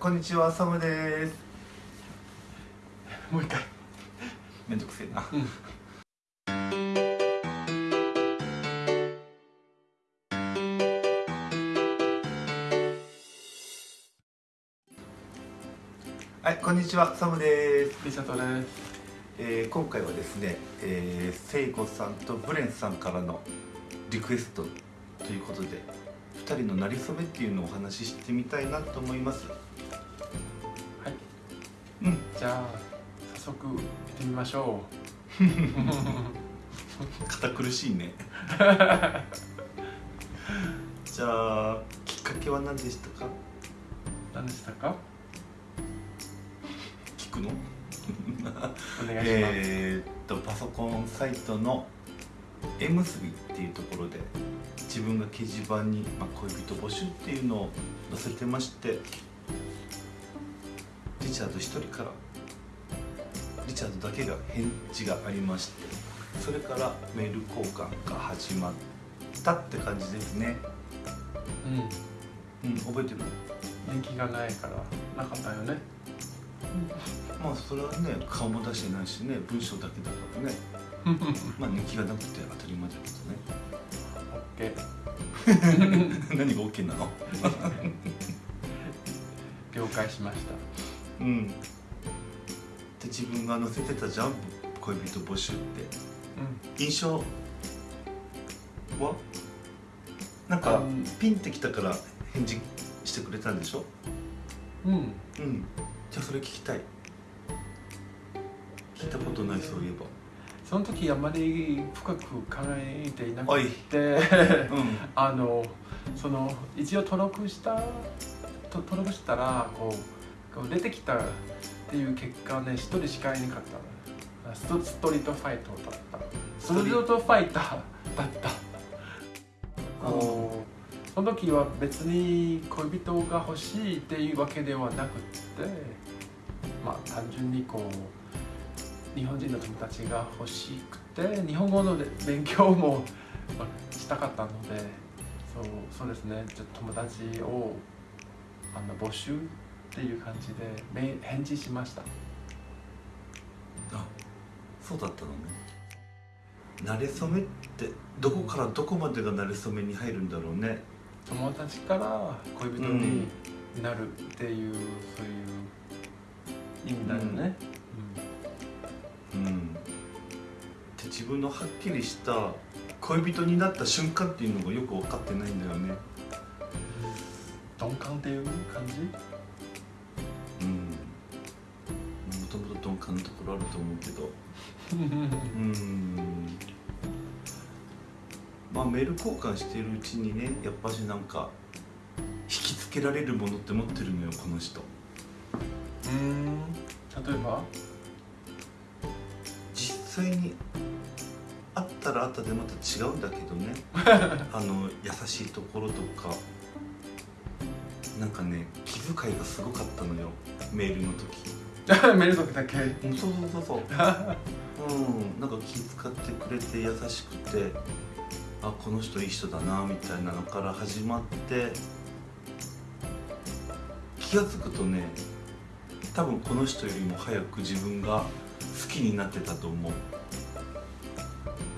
こんにちは、サムです。もう一回めんどくせえな。はい、こんにちは、サムです。リサトですえー今回はですね、えー、セイゴさんとブレンさんからのリクエストということで2人のなりそめっていうのをお話ししてみたいなと思いますはい。うん。じゃあ早速行ってみましょ 堅苦しいね。じゃあきっかけは何でしたか？う何でしたか？聞くの？お願いします、えーっとパソコンサイトの「えむすび」っていうところで自分が掲示板に、まあ、恋人募集っていうのを載せてましてリチャード1人からリチャードだけが返事がありましてそれからメール交換が始まったって感じですね。うん。うん覚えてる？人気がないからなかったよね。まあそれはね顔も出してないしね文章だけだからね。まあ人気がなくて当たり前だけどね。オッケー。何が OK なの？了解しましたうん。で自分が載せてたじゃん恋人募集って。う印象は？なんかうん。ピンってきたから返事してくれたんでしょ？んうん。うん。じゃあそれ聞きたい。聞いたことないそういえば。その時あまり深く考えていなくて。うん。あのその一応登録したと登録したらこう出てきたっていう結果ね一人しかいなかったストストリートファイトだった。ストリートファイターだった。その時は別に恋人が欲しいっていうわけではなくってまあ単純にこう日本人の友達が欲しくて日本語の勉強もまあしたかったのでそうそうですね。ちょっと友達をあの募集っていう感じでメ返事しました。あそうだったのね。慣れ初めってどこからどこまでが慣れ初めに入るんだろうね。友達から恋人になるっていう、そういう意味だよね、うん。で自分のはっきりした恋人になった瞬間っていうのがよく分かってないんだよね。鈍感っていう感じ？ころあると思うけど。うん。まあメール交換しているうちにねやっぱしなんか引きつけられるものって持ってるのよこの人。うん。例えば？実際に会ったら会ったでまた違うんだけどね。あの優しいところとか。なんかね気遣いがすごかったのよメールの時 メール時だけ。うんそうそうそうそう。うん。なんか気遣ってくれて優しくてあこの人いい人だなみたいなのから始まって気が付くとね多分この人よりも早く自分が好きになってたと思う。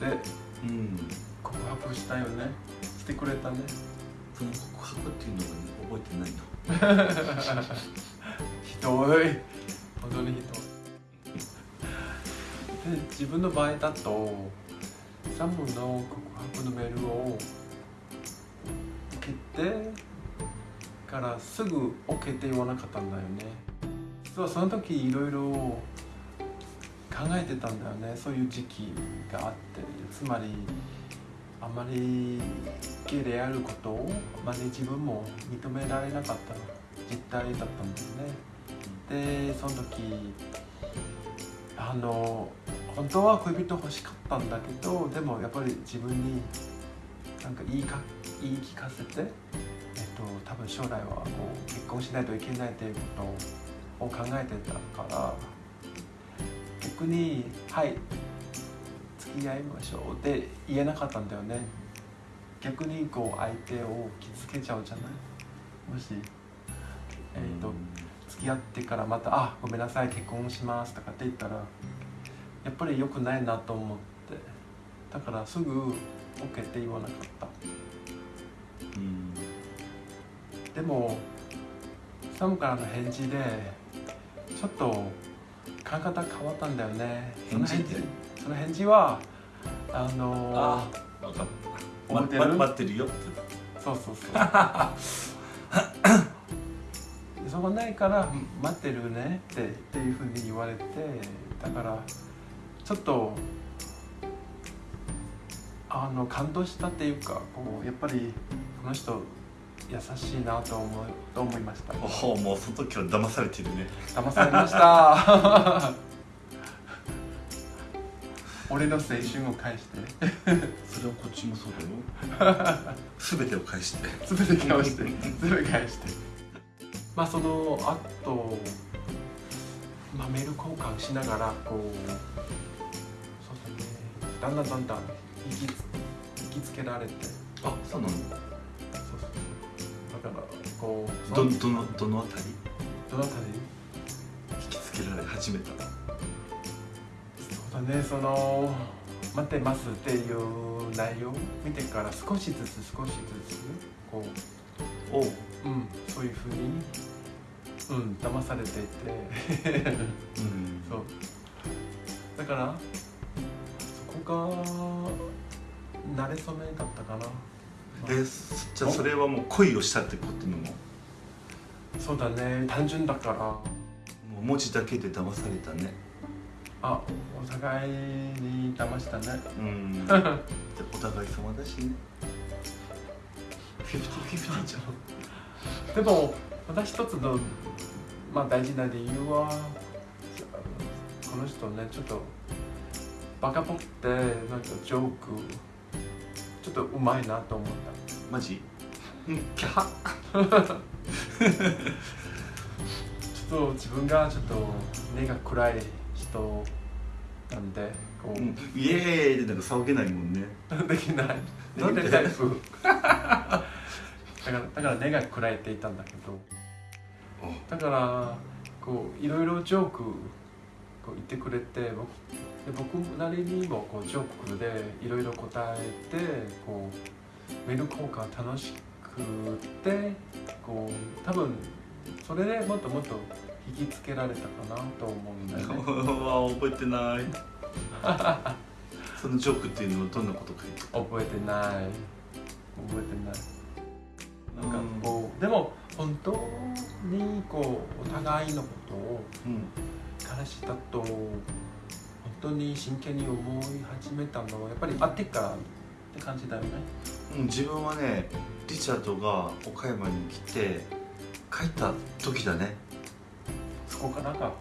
でうん。告白したよね。してくれたね。その告白っていうのが、ね、覚えてないの。ひどい本当にひどいで自分の場合だとサムの告白のメールを受けてからすぐ OK って言わなかったんだよね。実はその時いろいろ考えてたんだよね。そういう時期があってつまりあまりゲイであることをあまり自分も認められなかった実態だったんだよね。でその時あの本当は恋人欲しかったんだけどでもやっぱり自分になんか言いか言い聞かせて、えっと、多分将来はこう結婚しないといけないということを考えてたから逆に「はい付き合いましょう」って言えなかったんだよね。逆にこう相手を傷つけちゃうじゃない？もしえっ、と付き合ってからまた「あごめんなさい結婚します」とかって言ったらやっぱり良くないなと思ってだからすぐ OK って言わなかった。うん。でもサムからの返事でちょっと考え方変わったんだよね。返事って？その返事はあのあ分かった。待ってるよって。そうそうそう そこないから待ってるねってっていうふうに言われてだからちょっとあの感動したっていうかこうやっぱりこの人優しいなと思うと思いました。おおもうその時は騙されてるね。騙されました。俺の青春を返して。それはこっちもそうだよ。全てを返して。全て返して。全て返してまあそのあと、まあ、メール交換しながらこうそうだねだんだんだんだん引きつ引きつけられて。あそうなの？そうそう。だからこうどどのどのあたり？どのあたり？引きつけられ始めたそうだねその待ってますっていう内容を見てから少しずつ少しずつこおうう、うん、そういうふうに、うん、騙されていて。うん。そう。だからそこが慣れ初めだったかな。でじゃあそれはもう恋をしたってことなのも。そうだね。単純だから。う文字だけで騙されたね。あお互いに騙したね。うん。で お互い様だしね。フィフティフィフティじゃん。でもまた一つの、まあ、大事な理由はこの人ねちょっとバカっぽくてなんかジョークちょっとうまいなと思った。マジ？うん。キャハ。ちょっと自分がちょっと根が暗い人なんでこう、うん。イエーイってなんか騒げないもんね。できない。でなんでタイプ。だからだから根が暗いって言ったんだけどだからこういろいろジョークこう言ってくれて僕で僕なりにもこうジョークでいろいろ答えてこうメール交換楽しくてこう多分それでもっともっと引きつけられたかなと思うんだよね。わ覚えてない。そのジョークっていうのはどんなこと書いて覚えてない。覚えてない。たなんかこう、でも本当にこうお互いのことをうん。彼氏だと本当に真剣に思い始めたのはやっぱり会ってからって感じだよね。うん、自分はねリチャードが岡山に来て帰った時だね。そこからか。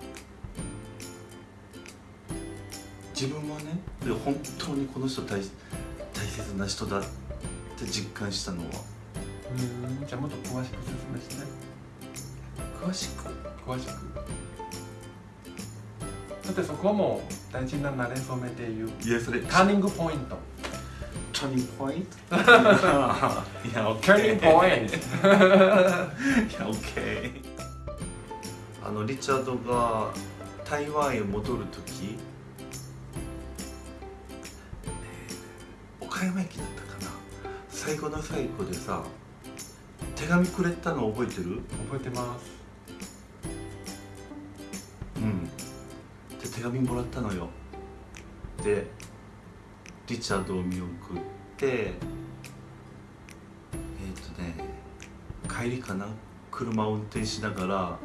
自分はねで本当にこの人大大切な人だって実感したのはうんじゃあもっと詳しく説明して。詳しく？詳しく。だってそこも大事な慣れ初めっていう。いやそれ。ターニングポイントターニングポイントいやオッケターポイントいやオッケーあのリチャードが台湾へ戻る時えー岡山駅だったかな。最後の最後でさ手紙くれたの覚えてる？覚えてます。うん。で手紙もらったのよ。でリチャードを見送ってえっ、とね帰りかな？車を運転しながら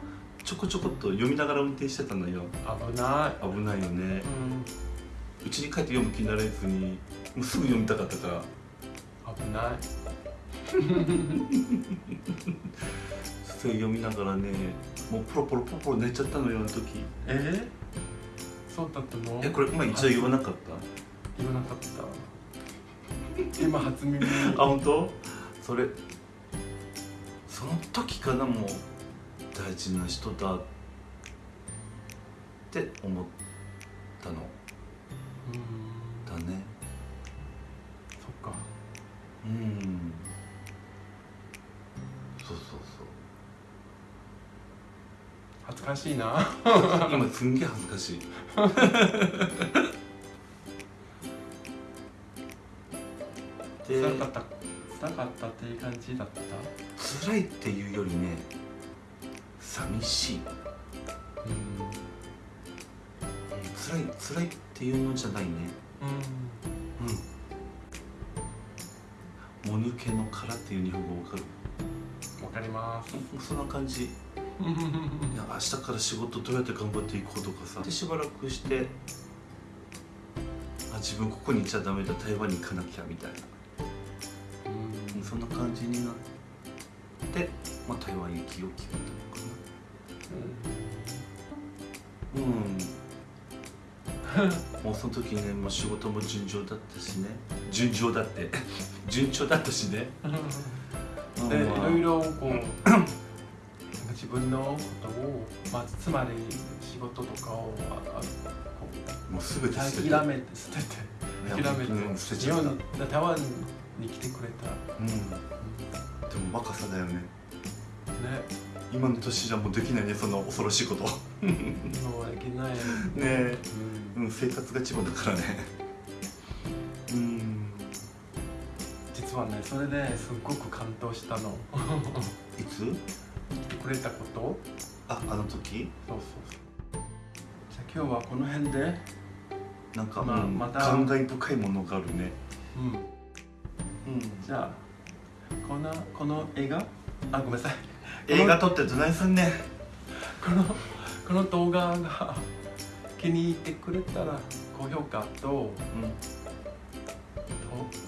ちょこちょこっと読みながら運転してたのよ。危な危ないよね。いうちに帰って読む気になれずにもうすぐ読みたかったから。危ないそれ読みながらねもうポロポロポロポロ寝ちゃったのよあの時。え？そうだったの？えこれ今一度言わなかった？言わなかった。今初耳 あ本当？それその時かなもう大事な人だって思ったの。うん。だね。そっか。うんかしいな。今すんげえ恥ずかしい。で 辛かった。辛かったっていう感じだった？辛いっていうよりね寂しい。うん。辛い辛いっていうのじゃないね。うん。もぬけの殻っていう日本語わかる？わかります。そんな感じいや明日から仕事どうやって頑張っていこうとかさ。でしばらくしてあ自分ここにいちゃダメだ台湾に行かなきゃみたいな。うん。そんな感じになって、まあ、台湾行きを決めたのかな。うん。もうその時ねもう仕事も順調だったしね。順調だって。順調だったしね、うん。でいまあろいろこう 自分のことを、まあ、つまり仕事とかをああこもう全うて捨てて諦めて捨てて諦めて日本台湾に来てくれた、うんでも若さだよねね今の年じゃもうできないねそんな恐ろしいことね今はできない、え、うんうん、生活が一番だからねうん実はねそれですっごく感動したのいつくれたこと？ああの時？そうそうそう。じゃあ今日はこの辺でなんか、まあうんまた感慨深いものがあるね。うん。うん。じゃあこのこの映画？あごめんなさい。映画撮ってどないすんねん？このこの動画が 気に入ってくれたら高評価とと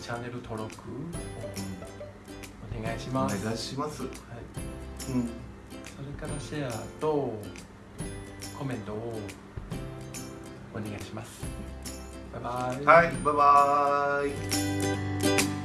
チャンネル登録をお願いしおます、願いします。はい、うん。それからシェアとコメントをお願いします。バイバイ。はいバイバーイ